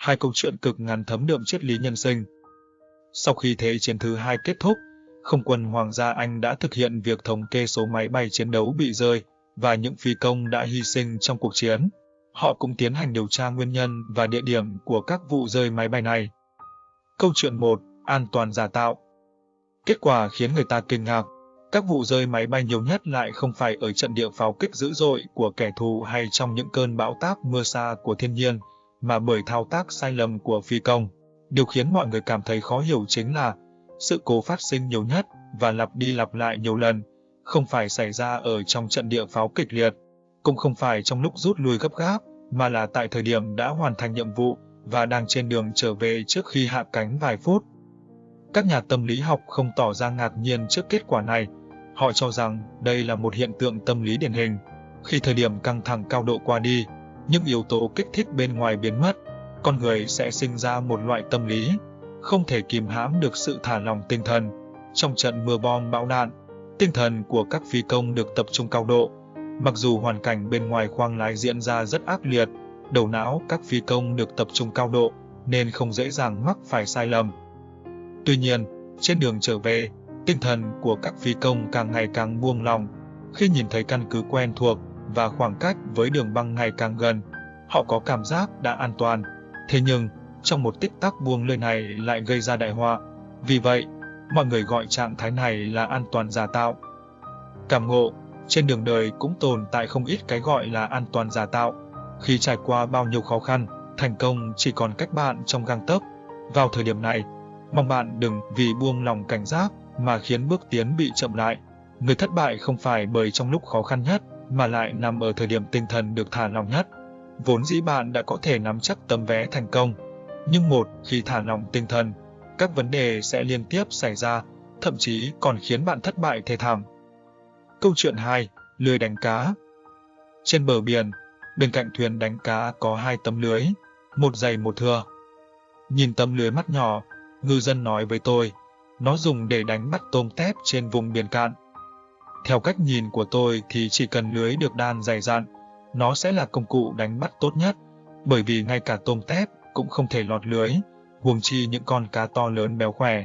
hai câu chuyện cực ngắn thấm đượm triết lý nhân sinh. Sau khi Thế chiến thứ hai kết thúc, không quân Hoàng gia Anh đã thực hiện việc thống kê số máy bay chiến đấu bị rơi và những phi công đã hy sinh trong cuộc chiến. Họ cũng tiến hành điều tra nguyên nhân và địa điểm của các vụ rơi máy bay này. Câu chuyện 1. An toàn giả tạo Kết quả khiến người ta kinh ngạc. Các vụ rơi máy bay nhiều nhất lại không phải ở trận địa pháo kích dữ dội của kẻ thù hay trong những cơn bão táp mưa xa của thiên nhiên, mà bởi thao tác sai lầm của phi công. Điều khiến mọi người cảm thấy khó hiểu chính là sự cố phát sinh nhiều nhất và lặp đi lặp lại nhiều lần, không phải xảy ra ở trong trận địa pháo kịch liệt, cũng không phải trong lúc rút lui gấp gáp, mà là tại thời điểm đã hoàn thành nhiệm vụ và đang trên đường trở về trước khi hạ cánh vài phút. Các nhà tâm lý học không tỏ ra ngạc nhiên trước kết quả này. Họ cho rằng đây là một hiện tượng tâm lý điển hình. Khi thời điểm căng thẳng cao độ qua đi, những yếu tố kích thích bên ngoài biến mất, con người sẽ sinh ra một loại tâm lý, không thể kìm hãm được sự thả lỏng tinh thần. Trong trận mưa bom bão đạn, tinh thần của các phi công được tập trung cao độ. Mặc dù hoàn cảnh bên ngoài khoang lái diễn ra rất ác liệt, đầu não các phi công được tập trung cao độ nên không dễ dàng mắc phải sai lầm. Tuy nhiên, trên đường trở về, tinh thần của các phi công càng ngày càng buông lỏng. Khi nhìn thấy căn cứ quen thuộc và khoảng cách với đường băng ngày càng gần, họ có cảm giác đã an toàn. Thế nhưng, trong một tích tắc buông lơi này lại gây ra đại họa. Vì vậy, mọi người gọi trạng thái này là an toàn giả tạo. Cảm ngộ, trên đường đời cũng tồn tại không ít cái gọi là an toàn giả tạo. Khi trải qua bao nhiêu khó khăn, thành công chỉ còn cách bạn trong gang tấc. Vào thời điểm này, mong bạn đừng vì buông lòng cảnh giác mà khiến bước tiến bị chậm lại. Người thất bại không phải bởi trong lúc khó khăn nhất, mà lại nằm ở thời điểm tinh thần được thả lòng nhất. Vốn dĩ bạn đã có thể nắm chắc tấm vé thành công, nhưng một khi thả lòng tinh thần, các vấn đề sẽ liên tiếp xảy ra, thậm chí còn khiến bạn thất bại thê thảm. Câu chuyện 2. Lưới đánh cá Trên bờ biển, bên cạnh thuyền đánh cá có hai tấm lưới, một dày một thưa. Nhìn tấm lưới mắt nhỏ, ngư dân nói với tôi, nó dùng để đánh bắt tôm tép trên vùng biển cạn. Theo cách nhìn của tôi thì chỉ cần lưới được đan dày dặn, nó sẽ là công cụ đánh bắt tốt nhất, bởi vì ngay cả tôm tép cũng không thể lọt lưới, huống chi những con cá to lớn béo khỏe.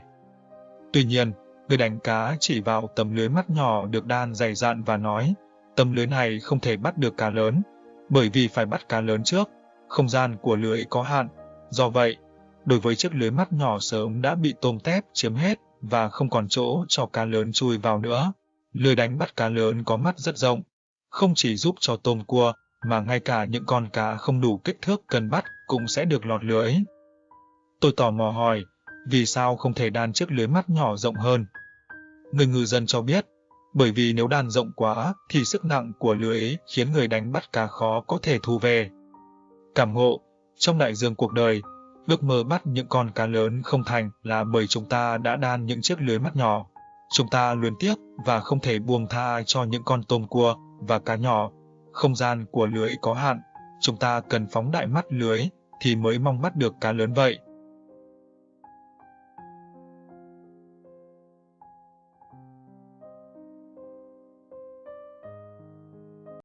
Tuy nhiên, người đánh cá chỉ vào tấm lưới mắt nhỏ được đan dày dặn và nói, tấm lưới này không thể bắt được cá lớn, bởi vì phải bắt cá lớn trước, không gian của lưới có hạn. Do vậy, đối với chiếc lưới mắt nhỏ sớm đã bị tôm tép chiếm hết và không còn chỗ cho cá lớn chui vào nữa. Lưới đánh bắt cá lớn có mắt rất rộng, không chỉ giúp cho tôm cua, mà ngay cả những con cá không đủ kích thước cần bắt cũng sẽ được lọt lưới. Tôi tò mò hỏi, vì sao không thể đan chiếc lưới mắt nhỏ rộng hơn? Người ngư dân cho biết, bởi vì nếu đan rộng quá thì sức nặng của lưới khiến người đánh bắt cá khó có thể thu về. Cảm ngộ, trong đại dương cuộc đời, ước mơ bắt những con cá lớn không thành là bởi chúng ta đã đan những chiếc lưới mắt nhỏ. Chúng ta luyến tiếc và không thể buông tha cho những con tôm cua và cá nhỏ. Không gian của lưới có hạn, chúng ta cần phóng đại mắt lưới thì mới mong bắt được cá lớn vậy.